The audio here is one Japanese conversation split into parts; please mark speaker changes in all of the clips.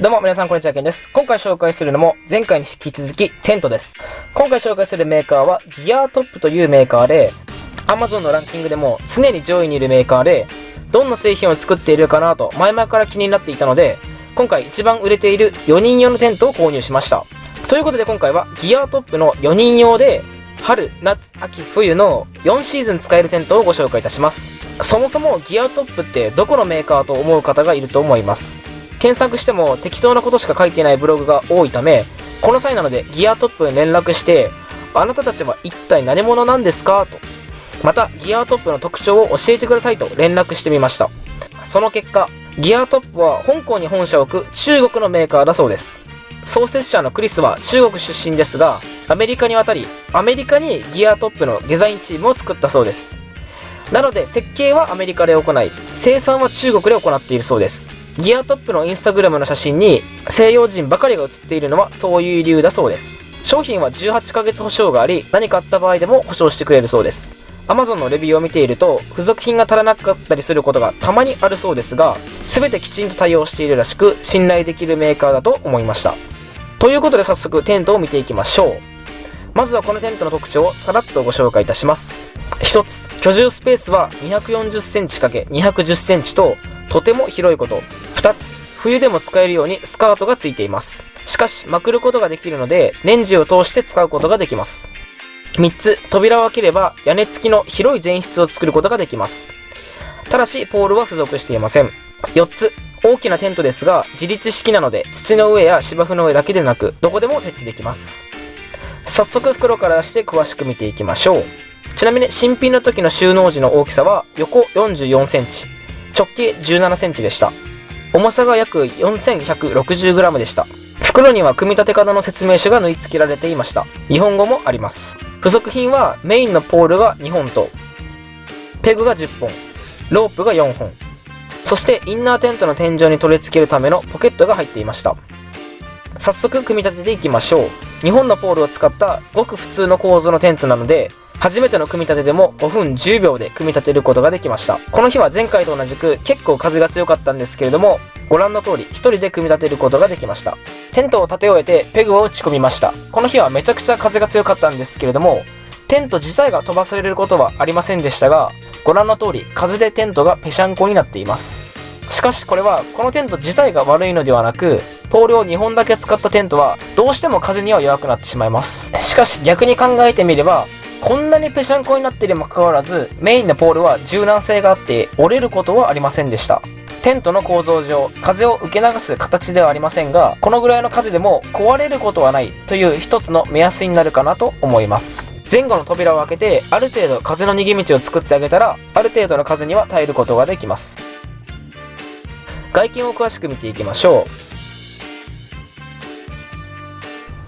Speaker 1: どうも皆さんこんにちは、ケンです。今回紹介するのも前回に引き続きテントです。今回紹介するメーカーはギアトップというメーカーで Amazon のランキングでも常に上位にいるメーカーでどんな製品を作っているかなと前々から気になっていたので今回一番売れている4人用のテントを購入しました。ということで今回はギアトップの4人用で春、夏、秋、冬の4シーズン使えるテントをご紹介いたします。そもそもギアトップってどこのメーカーと思う方がいると思います？検索しても適当なことしか書いてないブログが多いため、この際なのでギアトップに連絡して、あなたたちは一体何者なんですか？と。また、ギアトップの特徴を教えてくださいと連絡してみました。その結果、ギアトップは香港に本社を置く中国のメーカーだそうです。創設者のクリスは中国出身ですが、アメリカに渡り、アメリカにギアトップのデザインチームを作ったそうです。なので、設計はアメリカで行い、生産は中国で行っているそうです。ギアトップのインスタグラムの写真に西洋人ばかりが写っているのはそういう理由だそうです。商品は18ヶ月保証があり、何かあった場合でも保証してくれるそうです。Amazon のレビューを見ていると、付属品が足らなかったりすることがたまにあるそうですが、全てきちんと対応しているらしく、信頼できるメーカーだと思いました。ということで早速テントを見ていきましょう。まずはこのテントの特徴をさらっとご紹介いたします。1つ、居住スペースは240センチ ×210 センチと、とても広いこと。2つ、冬でも使えるようにスカートがついています。しかし、まくることができるので、年中を通して使うことができます。3つ、扉を開ければ屋根付きの広い前室を作ることができます。ただし、ポールは付属していません。4つ、大きなテントですが、自立式なので、土の上や芝生の上だけでなく、どこでも設置できます。早速袋から出して詳しく見ていきましょう。ちなみに新品の時の収納時の大きさは横44センチ、直径17センチでした。重さが約 4160g でした。袋には組み立て方の説明書が縫い付けられていました。日本語もあります。付属品はメインのポールが2本と、ペグが10本、ロープが4本、そしてインナーテントの天井に取り付けるためのポケットが入っていました。早速組み立てていきましょう。2本のポールを使ったごく普通の構造のテントなので、初めての組み立てでも5分10秒で組み立てることができました。この日は前回と同じく結構風が強かったんですけれども、ご覧の通り1人で組み立てることができました。テントを立て終えてペグを打ち込みました。この日はめちゃくちゃ風が強かったんですけれども、テント自体が飛ばされることはありませんでしたが、ご覧の通り風でテントがぺしゃんこになっています。しかしこれはこのテント自体が悪いのではなく、ポールを2本だけ使ったテントはどうしても風には弱くなってしまいます。しかし逆に考えてみれば、こんなにぺしゃんこになっているにもかかわらず、メインのポールは柔軟性があって折れることはありませんでした。テントの構造上、風を受け流す形ではありませんが、このぐらいの風でも壊れることはないという一つの目安になるかなと思います。前後の扉を開けて、ある程度風の逃げ道を作ってあげたら、ある程度の風には耐えることができます。外見を詳しく見ていきましょ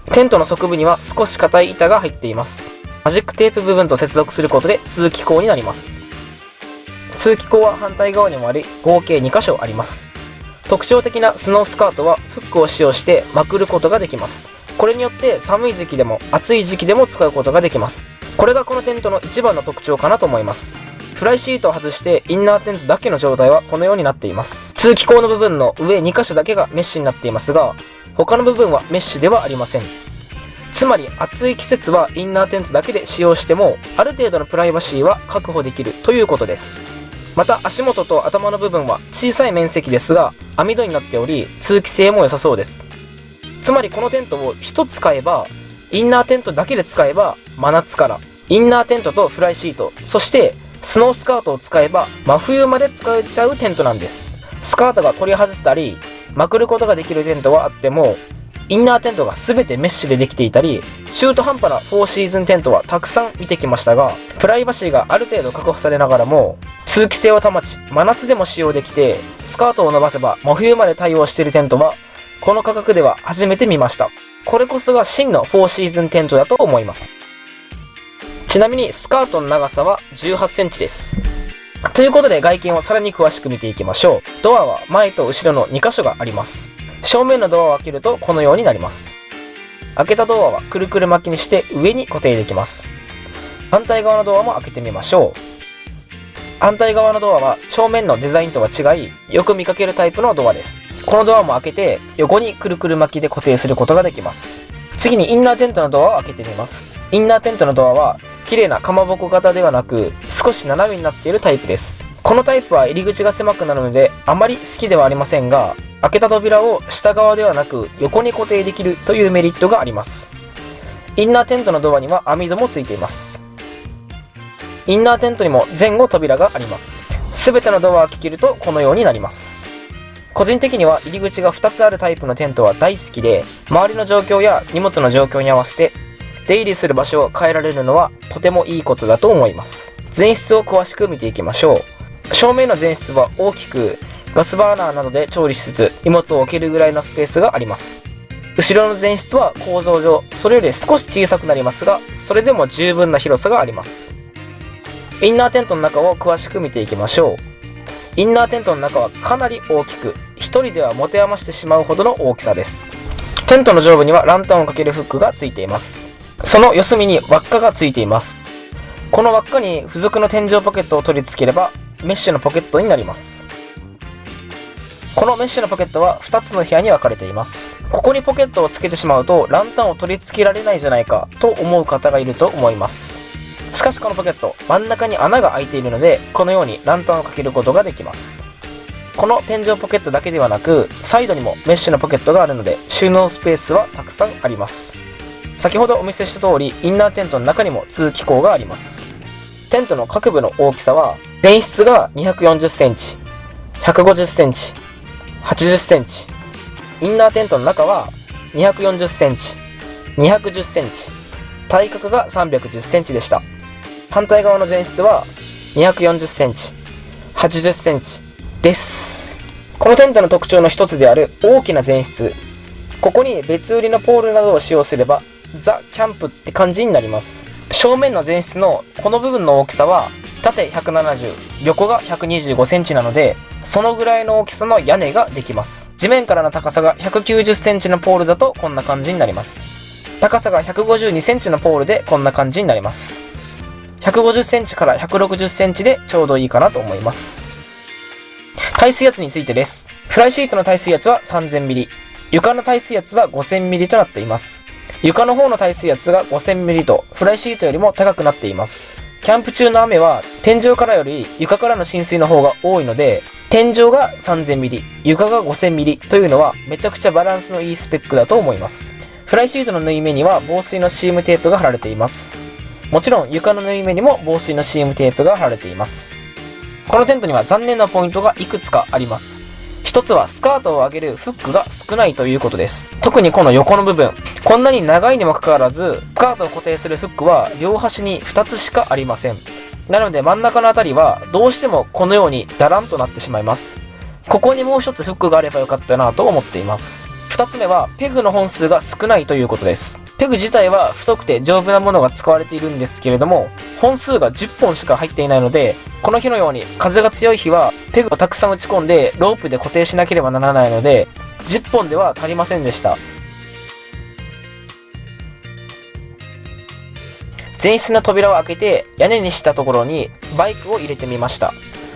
Speaker 1: う。テントの側部には少し硬い板が入っています。マジックテープ部分と接続することで通気口になります。通気口は反対側にもあり、合計2箇所あります。特徴的なスノースカートはフックを使用してまくることができます。これによって寒い時期でも暑い時期でも使うことができます。これがこのテントの一番の特徴かなと思います。フライシートを外してインナーテントだけの状態はこのようになっています。通気口の部分の上2箇所だけがメッシュになっていますが、他の部分はメッシュではありません。つまり暑い季節はインナーテントだけで使用してもある程度のプライバシーは確保できるということです。また足元と頭の部分は小さい面積ですが網戸になっており通気性も良さそうです。つまりこのテントを1つ使えばインナーテントだけで使えば真夏からインナーテントとフライシートそしてスノースカートを使えば真冬まで使えちゃうテントなんです。スカートが取り外せたりまくることができるテントはあってもインナーテントが全てメッシュでできていたり、中途半端な4シーズンテントはたくさん見てきましたが、プライバシーがある程度確保されながらも、通気性を保ち、真夏でも使用できて、スカートを伸ばせば真冬まで対応しているテントは、この価格では初めて見ました。これこそが真の4シーズンテントだと思います。ちなみにスカートの長さは18センチです。ということで外見をさらに詳しく見ていきましょう。ドアは前と後ろの2箇所があります。正面のドアを開けるとこのようになります。開けたドアはくるくる巻きにして上に固定できます。反対側のドアも開けてみましょう。反対側のドアは正面のデザインとは違い、よく見かけるタイプのドアです。このドアも開けて横にくるくる巻きで固定することができます次にインナーテントのドアを開けてみますインナーテントのドアは綺麗なかまぼこ型ではなく少し斜めになっているタイプですこのタイプは入り口が狭くなるのであまり好きではありませんが開けた扉を下側ではなく横に固定できるというメリットがあります。インナーテントのドアには網戸もついています。インナーテントにも前後扉があります。全てのドアを開けるとこのようになります。個人的には入り口が2つあるタイプのテントは大好きで周りの状況や荷物の状況に合わせて出入りする場所を変えられるのはとてもいいことだと思います。前室を詳しく見ていきましょう。正面の前室は大きくガスバーナーなどで調理しつつ荷物を置けるぐらいのスペースがあります。後ろの前室は構造上それより少し小さくなりますがそれでも十分な広さがあります。インナーテントの中を詳しく見ていきましょう。インナーテントの中はかなり大きく1人では持て余してしまうほどの大きさです。テントの上部にはランタンをかけるフックがついています。その四隅に輪っかがついています。この輪っかに付属の天井ポケットを取り付ければメッシュのポケットになります。このメッシュのポケットは2つの部屋に分かれています。ここにポケットをつけてしまうとランタンを取り付けられないじゃないかと思う方がいると思います。しかしこのポケット真ん中に穴が開いているのでこのようにランタンをかけることができます。この天井ポケットだけではなくサイドにもメッシュのポケットがあるので収納スペースはたくさんあります。先ほどお見せした通りインナーテントの中にも通気口があります。テントの各部の大きさは前室が240センチ150センチ80センチ。インナーテントの中は240センチ。210センチ。体格が310センチでした。反対側の前室は240センチ。80センチです。このテントの特徴の一つである大きな前室。ここに別売りのポールなどを使用すればザ・キャンプって感じになります。正面の前室のこの部分の大きさは縦170横が125センチなのでそのぐらいの大きさの屋根ができます。地面からの高さが190センチのポールだとこんな感じになります。高さが152センチのポールでこんな感じになります。150センチから160センチでちょうどいいかなと思います。耐水圧についてです。フライシートの耐水圧は 3000mm 床の耐水圧は 5000mm となっています。床の方の耐水圧が 5000mm とフライシートよりも高くなっています。キャンプ中の雨は天井からより床からの浸水の方が多いので天井が 3000mm 床が 5000mm というのはめちゃくちゃバランスのいいスペックだと思います。フライシートの縫い目には防水のシームテープが貼られています。もちろん床の縫い目にも防水のシームテープが貼られています。このテントには残念なポイントがいくつかあります。一つはスカートを上げるフックが少ないということです。特にこの横の部分。こんなに長いにもかかわらずスカートを固定するフックは両端に2つしかありません。なので真ん中の辺りはどうしてもこのようにダランとなってしまいます。ここにもう一つフックがあればよかったなと思っています。2つ目はペグの本数が少ないということです。ペグ自体は太くて丈夫なものが使われているんですけれども本数が10本しか入っていないのでこの日のように風が強い日はペグをたくさん打ち込んでロープで固定しなければならないので10本では足りませんでした。前室の扉を開けて屋根にしたところにバイクを入れてみました。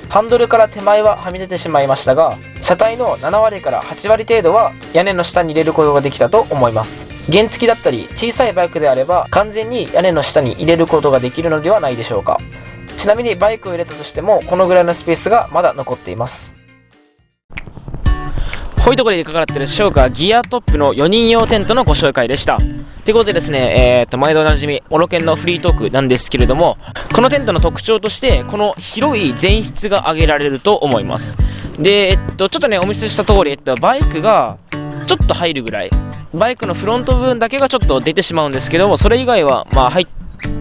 Speaker 1: ハンドルから手前ははみ出てしまいましたが車体の7割から8割程度は屋根の下に入れることができたと思います。原付だったり小さいバイクであれば完全に屋根の下に入れることができるのではないでしょうかちなみにバイクを入れたとしてもこのぐらいのスペースがまだ残っていますこういうところでいかがだったでしょうかギアトップの4人用テントのご紹介でした。ということでですね、えー、と、毎度おなじみ、オロケンのフリートークなんですけれども、このテントの特徴として、この広い前室が挙げられると思います。で、えっと、ちょっとね、お見せした通り、えっと、バイクがちょっと入るぐらい、バイクのフロント部分だけがちょっと出てしまうんですけども、それ以外は、まあ、入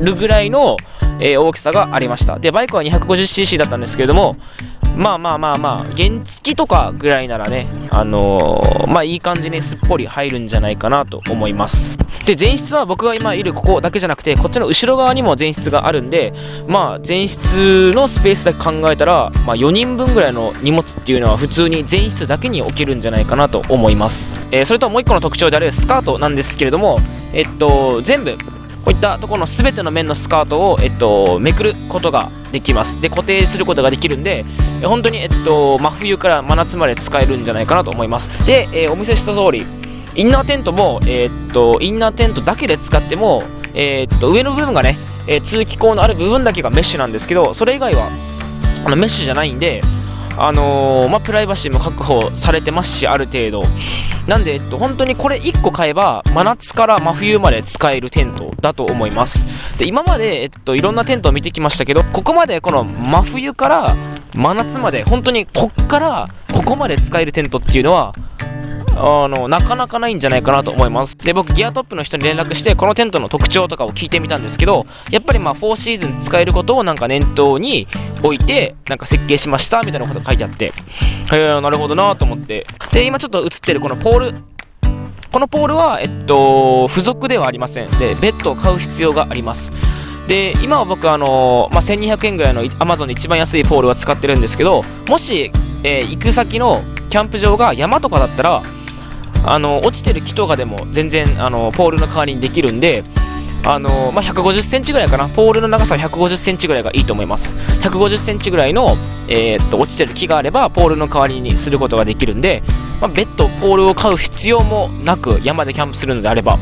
Speaker 1: るぐらいの、えー、大きさがありました。で、バイクは 250cc だったんですけれども、まあまあまあまあ、原付とかぐらいならね、あのー、まあいい感じにすっぽり入るんじゃないかなと思います。で、前室は僕が今いるここだけじゃなくて、こっちの後ろ側にも前室があるんで、まあ前室のスペースだけ考えたら、まあ4人分ぐらいの荷物っていうのは普通に前室だけに置けるんじゃないかなと思います。えー、それともう一個の特徴であるスカートなんですけれども、えっと、全部、こういったところの全ての面のスカートを、えっと、めくることができます。で、固定することができるんで、本当に、えっと、真冬から真夏まで使えるんじゃないかなと思います。で、えー、お見せした通り、インナーテントも、えー、っと、インナーテントだけで使っても、えー、っと、上の部分がね、え通気口のある部分だけがメッシュなんですけど、それ以外は、あのメッシュじゃないんで、あのー、まあ、プライバシーも確保されてますし、ある程度。なんで、えっと、本当にこれ1個買えば、真夏から真冬まで使えるテントだと思います。で、今まで、えっと、いろんなテントを見てきましたけど、ここまでこの真冬から真夏まで、本当にこっからここまで使えるテントっていうのは、あの、なかなかないんじゃないかなと思います。で、僕、ギアトップの人に連絡して、このテントの特徴とかを聞いてみたんですけど、やっぱりまあ、4シーズン使えることをなんか念頭に置いて、なんか設計しました、みたいなこと書いてあって、へえ、なるほどなと思って。で、今ちょっと映ってるこのポール、このポールは、えっと、付属ではありません。で、ベッドを買う必要があります。で、今は僕、あのまあ、1200円ぐらいの Amazon で一番安いポールは使ってるんですけど、もし、えー、行く先のキャンプ場が山とかだったら、あの落ちてる木とかでも全然あのポールの代わりにできるんであのまあ、150センチぐらいかな、ポールの長さは150センチぐらいがいいと思います。150センチぐらいの、えー、っと落ちてる木があれば、ポールの代わりにすることができるんで、まあ、別途ポールを買う必要もなく、山でキャンプするのであれば、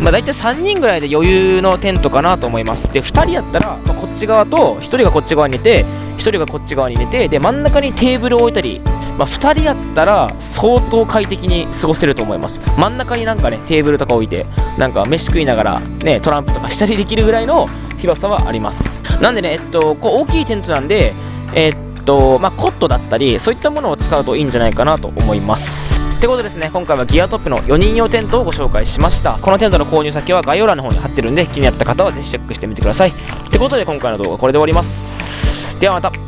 Speaker 1: まあ、大体3人ぐらいで余裕のテントかなと思います。で、2人やったら、ま、こっち側と、1人がこっち側に寝て、1人がこっち側に寝て、で、真ん中にテーブルを置いたり、まあ、2人やったら相当快適に過ごせると思います。真ん中になんかねテーブルとか置いてなんか飯食いながらねトランプとかしたりできるぐらいの広さはあります。なんでねえっとこう大きいテントなんでえっとまあ、コットだったりそういったものを使うといいんじゃないかなと思います。ってことですね今回はギアトップの4人用テントをご紹介しました。このテントの購入先は概要欄の方に貼ってるんで気になった方はぜひチェックしてみてください。ってことで今回の動画はこれで終わります。ではまた。